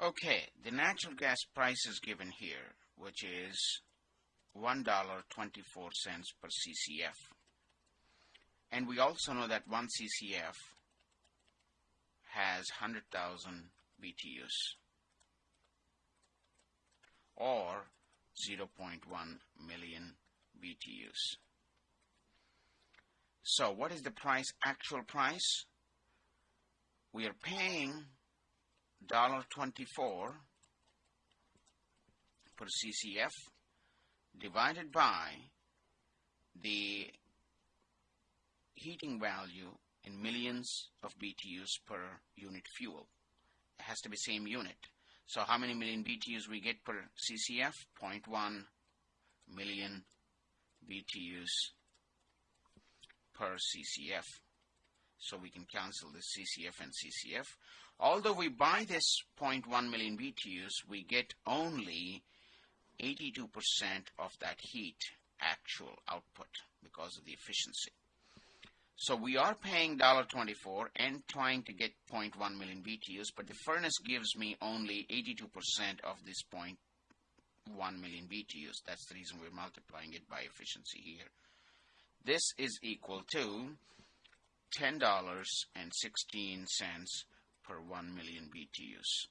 Okay, the natural gas price is given here, which is $1.24 per CCF. And we also know that 1 CCF has 100,000 BTUs or 0.1 million BTUs. So what is the price, actual price? We are paying $1.24 per CCF divided by the heating value in millions of BTUs per unit fuel. It has to be same unit. So how many million BTUs we get per CCF? 0.1 million BTUs per CCF. So we can cancel this CCF and CCF. Although we buy this 0.1 million BTUs, we get only 82% of that heat actual output because of the efficiency. So we are paying $1.24 and trying to get 0.1 million BTUs, but the furnace gives me only 82% of this 0.1 million BTUs. That's the reason we're multiplying it by efficiency here. This is equal to $10.16 per 1 million BTUs.